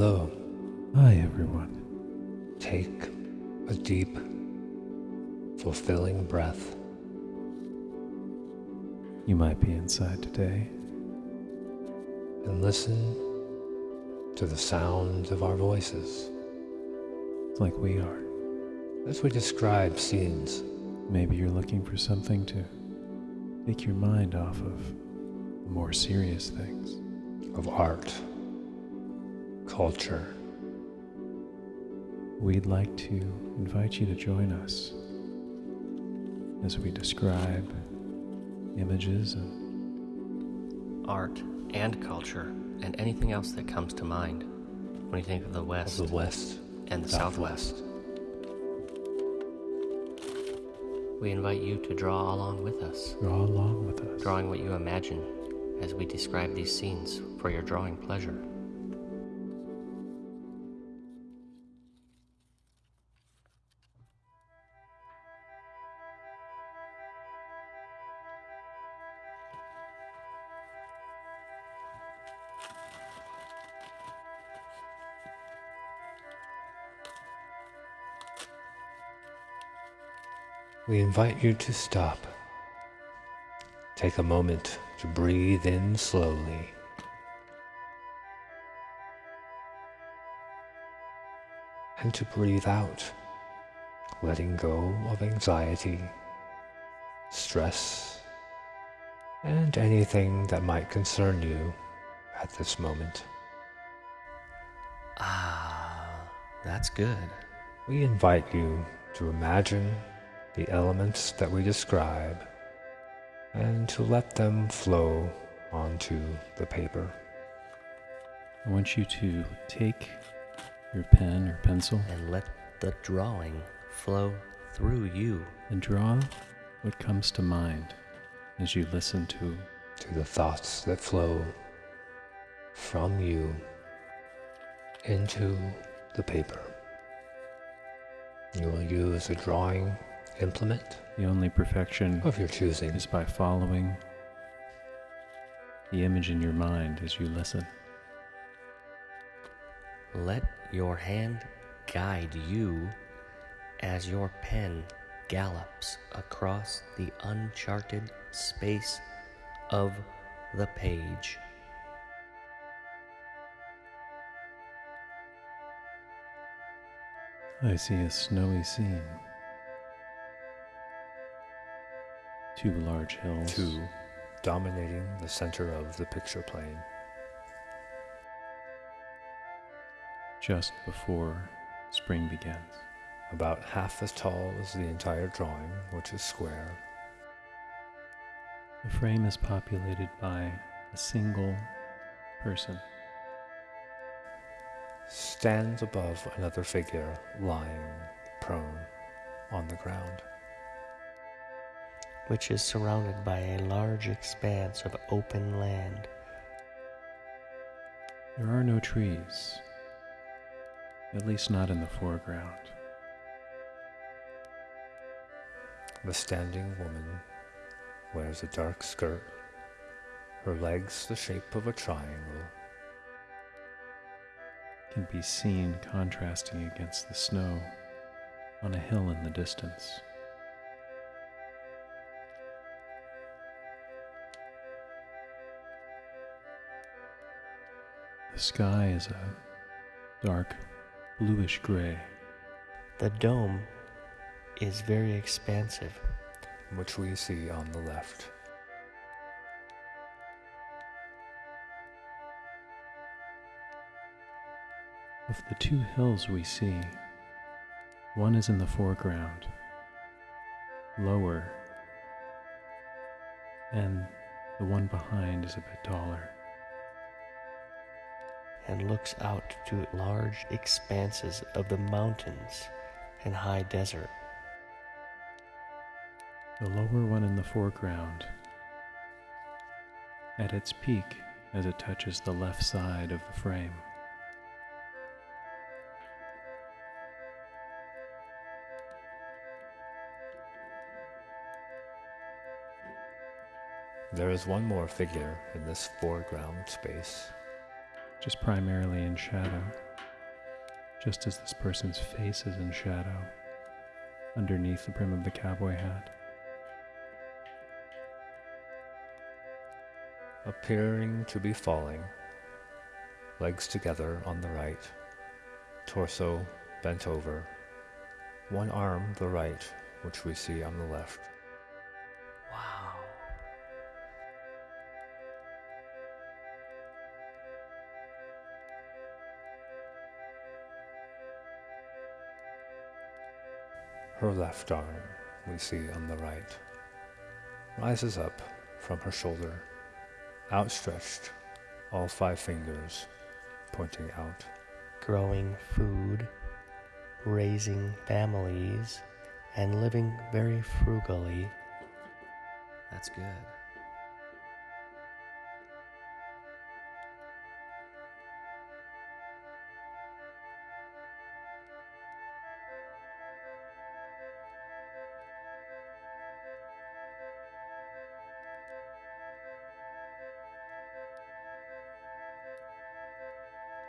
Hello. Hi, everyone. Take a deep, fulfilling breath. You might be inside today. And listen to the sound of our voices. Like we are. As we describe scenes. Maybe you're looking for something to take your mind off of more serious things. Of art, culture. We'd like to invite you to join us as we describe images of art and culture and anything else that comes to mind when you think of the West, of the West and the Southwest. Southwest. We invite you to draw along with us, draw along with us. drawing what you imagine as we describe these scenes for your drawing pleasure. We invite you to stop. Take a moment to breathe in slowly. And to breathe out, letting go of anxiety, stress, and anything that might concern you at this moment. Ah, that's good. We invite you to imagine the elements that we describe and to let them flow onto the paper. I want you to take your pen or pencil And let the drawing flow through you. and draw what comes to mind as you listen to to the thoughts that flow from you into the paper. You will use a drawing implement the only perfection of your choosing. is by following the image in your mind as you listen. Let your hand guide you as your pen gallops across the uncharted space of the page. I see a snowy scene. Two large hills. Two dominating the center of the picture plane. Just before spring begins. About half as tall as the entire drawing, which is square. The frame is populated by a single person. Stands above another figure lying prone on the ground. Which is surrounded by a large expanse of open land. There are no trees, at least not in the foreground. The standing woman wears a dark skirt, her legs the shape of a triangle. Can be seen contrasting against the snow on a hill in the distance. The sky is a dark bluish gray. The dome is very expansive. which we see on the left. Of the two hills we see, one is in the foreground, lower, and the one behind is a bit taller. And looks out to large expanses of the mountains and high desert. The lower one in the foreground, at its peak as it touches the left side of the frame. There is one more figure in this foreground space. Just primarily in shadow. just as this person's face is in shadow underneath the brim of the cowboy hat. appearing to be falling, legs together on the right, torso bent over, one arm the right, which we see on the left. Her left arm, we see on the right, rises up from her shoulder, outstretched, all five fingers pointing out. growing food, raising families, and living very frugally. That's good.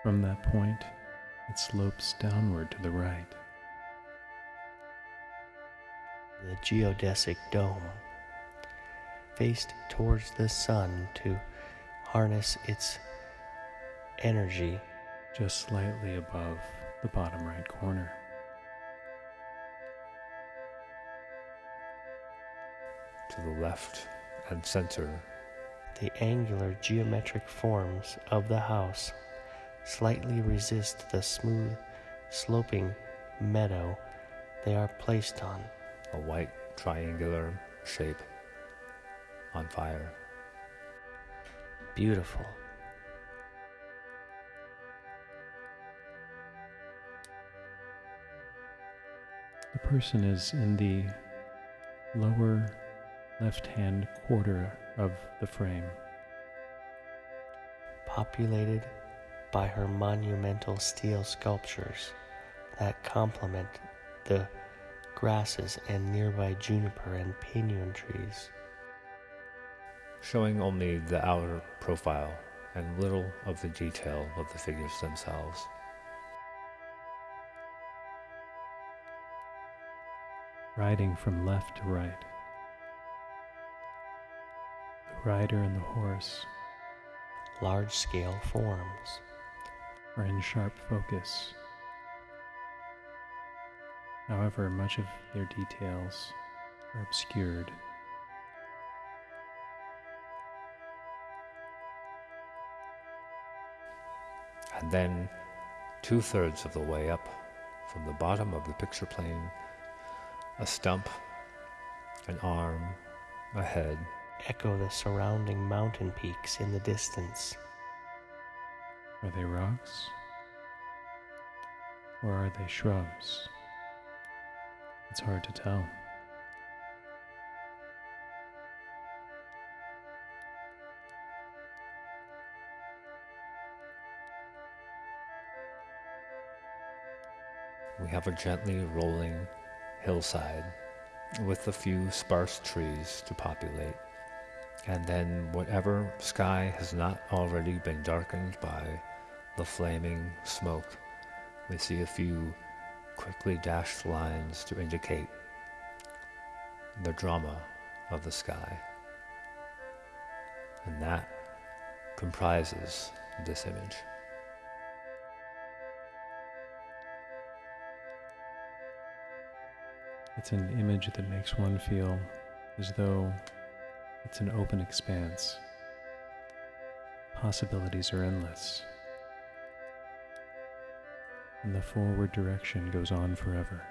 From that point, it slopes downward to the right. The geodesic dome, faced towards the sun to harness its energy. just slightly above the bottom right corner. To the left and center, The angular geometric forms of the house slightly resist the smooth, sloping meadow they are placed on. a white triangular shape on fire. Beautiful. The person is in the lower left hand quarter of the frame. populated by her monumental steel sculptures that complement the grasses and nearby juniper and pinyon trees. showing only the outer profile and little of the detail of the figures themselves. riding from left to right. The rider and the horse Large scale forms. Are in sharp focus. However, much of their details are obscured. And then, two thirds of the way up, from the bottom of the picture plane, a stump, an arm, a head, Echo the surrounding mountain peaks in the distance. Are they rocks? Or are they shrubs? It's hard to tell. we have a gently rolling hillside with a few sparse trees to populate. And then whatever sky has not already been darkened by the flaming smoke, we see a few quickly dashed lines to indicate the drama of the sky. And that comprises this image. It's an image that makes one feel as though it's an open expanse. Possibilities are endless. And the forward direction goes on forever.